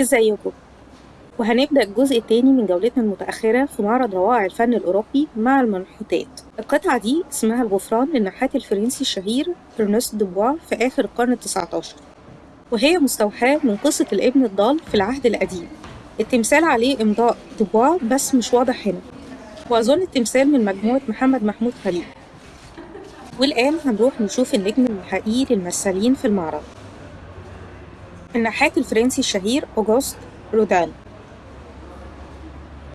إزيكم؟ وهنبدأ الجزء الثاني من جولتنا المتأخرة في معرض روائع الفن الأوروبي مع المنحوتات. القطعة دي اسمها الغفران للنحات الفرنسي الشهير إرنست دوبوا في آخر القرن التسعة عشر وهي مستوحاة من قصة الابن الضال في العهد القديم. التمثال عليه إمضاء دوبوا بس مش واضح هنا وأظن التمثال من مجموعة محمد محمود خليل. والآن هنروح نشوف النجم الحقيقي للممثلين في المعرض. النحات الفرنسي الشهير أوغوست رودان.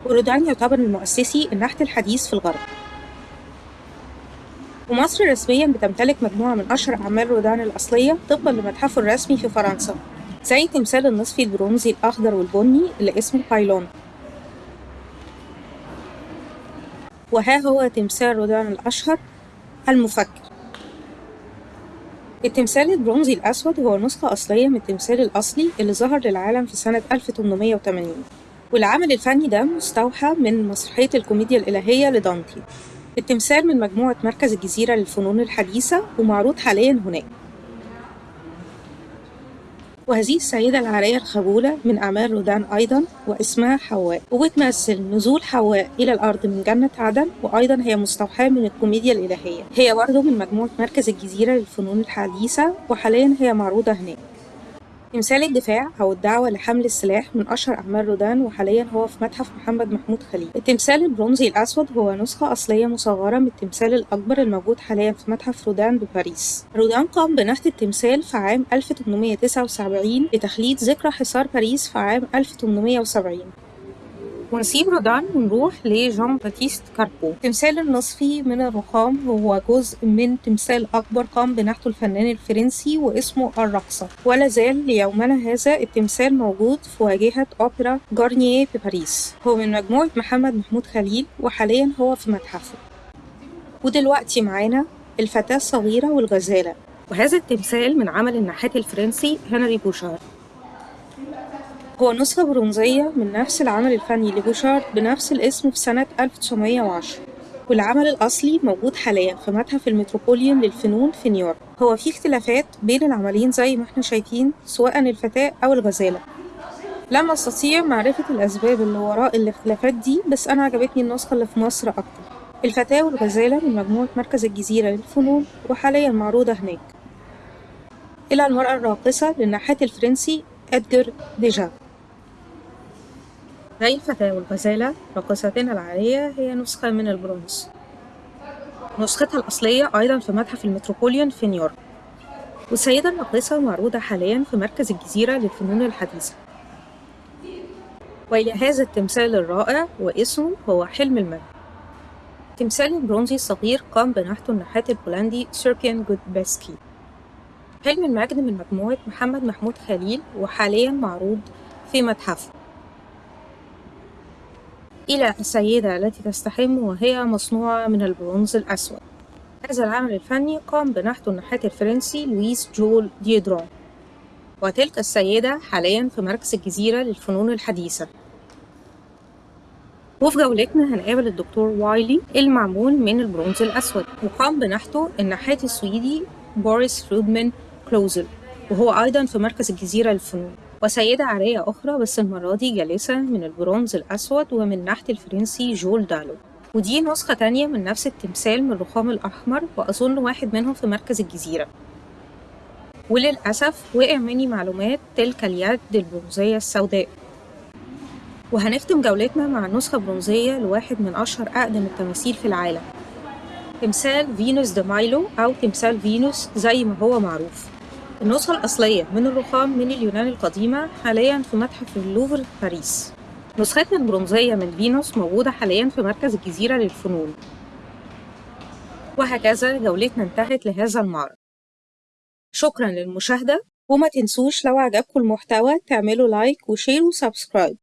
ورودان يعتبر من مؤسسي النحت الحديث في الغرب. ومصر رسميا بتمتلك مجموعة من أشهر أعمال رودان الأصلية طبقا لمتحفه الرسمي في فرنسا زي تمثال النصفي البرونزي الأخضر والبني اللي اسمه بايلون. وها هو تمثال رودان الأشهر المفكر. التمثال البرونزي الأسود هو نسخة أصلية من التمثال الأصلي اللي ظهر للعالم في سنة 1880 والعمل الفني ده مستوحى من مسرحية الكوميديا الإلهية لدانتي. التمثال من مجموعة مركز الجزيرة للفنون الحديثة ومعروض حاليا هناك. وهذه السيدة العارية الخجولة من أعمال رودان أيضا واسمها حواء. وبتمثل نزول حواء إلى الأرض من جنة عدن وأيضا هي مستوحاة من الكوميديا الإلهية. هي برضه من مجموعة مركز الجزيرة للفنون الحديثة وحاليا هي معروضة هناك. تمثال الدفاع أو الدعوة لحمل السلاح من أشهر أعمال رودان وحاليا هو في متحف محمد محمود خليل. التمثال البرونزي الأسود هو نسخة أصلية مصغرة من التمثال الأكبر الموجود حاليا في متحف رودان بباريس. رودان قام بنحت التمثال في عام 1879 لتخليد ذكرى حصار باريس في عام 1870 ونسيب رودان ونروح لجان باتيست كاربو. التمثال النصفي من الرخام هو جزء من تمثال أكبر قام بنحته الفنان الفرنسي واسمه الرقصة. ولا زال ليومنا هذا التمثال موجود في واجهة أوبرا جارنييه بباريس هو من مجموعة محمد محمود خليل وحاليا هو في متحفه. ودلوقتي معانا الفتاة الصغيرة والغزالة. وهذا التمثال من عمل النحات الفرنسي هنري بوشار. هو نسخة برونزية من نفس العمل الفني لبوشارد بنفس الاسم في سنة 1910 والعمل الأصلي موجود حاليا في متحف المتروبوليون للفنون في نيويورك. هو في اختلافات بين العملين زي ما إحنا شايفين سواء الفتاة أو الغزالة. لم أستطيع معرفة الأسباب اللي وراء الاختلافات دي بس أنا عجبتني النسخة اللي في مصر أكتر. الفتاة والغزالة من مجموعة مركز الجزيرة للفنون وحاليا معروضة هناك. إلى المرأة الراقصة للنحات الفرنسي إدغار ديجا هاي الفتاة والغزالة راقصتنا العارية هي نسخة من البرونز؟ نسختها الأصلية أيضا في متحف المتروبوليتان في نيويورك. والسيدة الراقصة معروضة حاليا في مركز الجزيرة للفنون الحديثة. وإلى هذا التمثال الرائع واسمه هو حلم المجد. تمثال البرونزي الصغير قام بنحته النحات البولندي سيبريان جوديبسكي حلم المجد من مجموعة محمد محمود خليل وحاليا معروض في متحفه. إلى السيدة التي تستحم وهي مصنوعة من البرونز الأسود. هذا العمل الفني قام بنحته النحات الفرنسي لويس جول ديودرون وتلك السيدة حاليا في مركز الجزيرة للفنون الحديثة. وفي جولتنا هنقابل الدكتور وايلي المعمول من البرونز الأسود. وقام بنحته النحات السويدي بوريس فرودمان كلوزل. وهو أيضا في مركز الجزيرة للفنون. وسيدة عارية أخرى بس المرة دي جالسة من البرونز الأسود ومن نحت الفرنسي جول دالو. ودي نسخة تانية من نفس التمثال من الرخام الأحمر وأظن واحد منهم في مركز الجزيرة. وللأسف وقع مني معلومات تلك اليد البرونزية السوداء. وهنختم جولتنا مع نسخة برونزية لواحد من أشهر أقدم التماثيل في العالم. تمثال فينوس دي مايلو أو تمثال فينوس زي ما هو معروف. النسخة الأصلية من الرخام من اليونان القديمة حاليا في متحف اللوفر في باريس. نسختنا البرونزية من فينوس موجودة حاليا في مركز الجزيرة للفنون. وهكذا جولتنا انتهت لهذا المعرض شكرا للمشاهدة وما تنسوش لو عجبكم المحتوى تعملوا like و share و subscribe.